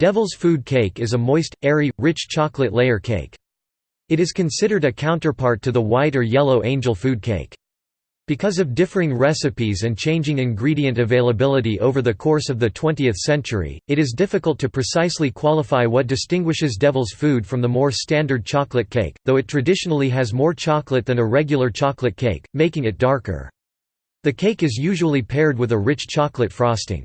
Devil's Food Cake is a moist, airy, rich chocolate layer cake. It is considered a counterpart to the white or yellow angel food cake. Because of differing recipes and changing ingredient availability over the course of the 20th century, it is difficult to precisely qualify what distinguishes Devil's Food from the more standard chocolate cake, though it traditionally has more chocolate than a regular chocolate cake, making it darker. The cake is usually paired with a rich chocolate frosting.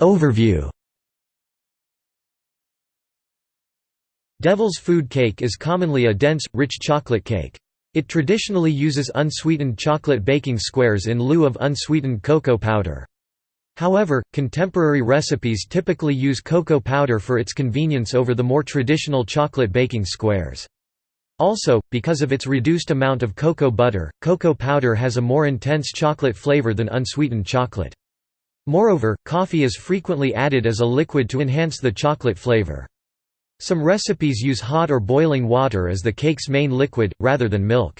Overview Devil's food cake is commonly a dense, rich chocolate cake. It traditionally uses unsweetened chocolate baking squares in lieu of unsweetened cocoa powder. However, contemporary recipes typically use cocoa powder for its convenience over the more traditional chocolate baking squares. Also, because of its reduced amount of cocoa butter, cocoa powder has a more intense chocolate flavor than unsweetened chocolate. Moreover, coffee is frequently added as a liquid to enhance the chocolate flavor. Some recipes use hot or boiling water as the cake's main liquid, rather than milk.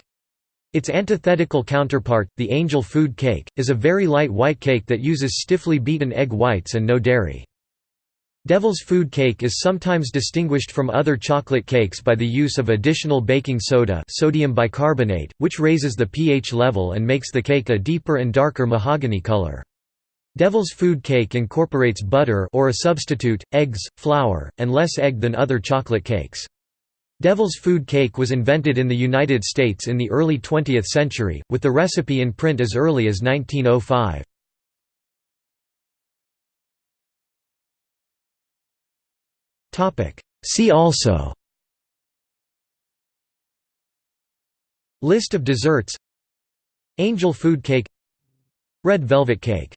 Its antithetical counterpart, the angel food cake, is a very light white cake that uses stiffly beaten egg whites and no dairy. Devil's food cake is sometimes distinguished from other chocolate cakes by the use of additional baking soda sodium bicarbonate, which raises the pH level and makes the cake a deeper and darker mahogany color. Devil's food cake incorporates butter or a substitute, eggs, flour, and less egg than other chocolate cakes. Devil's food cake was invented in the United States in the early 20th century, with the recipe in print as early as 1905. See also List of desserts Angel food cake Red velvet cake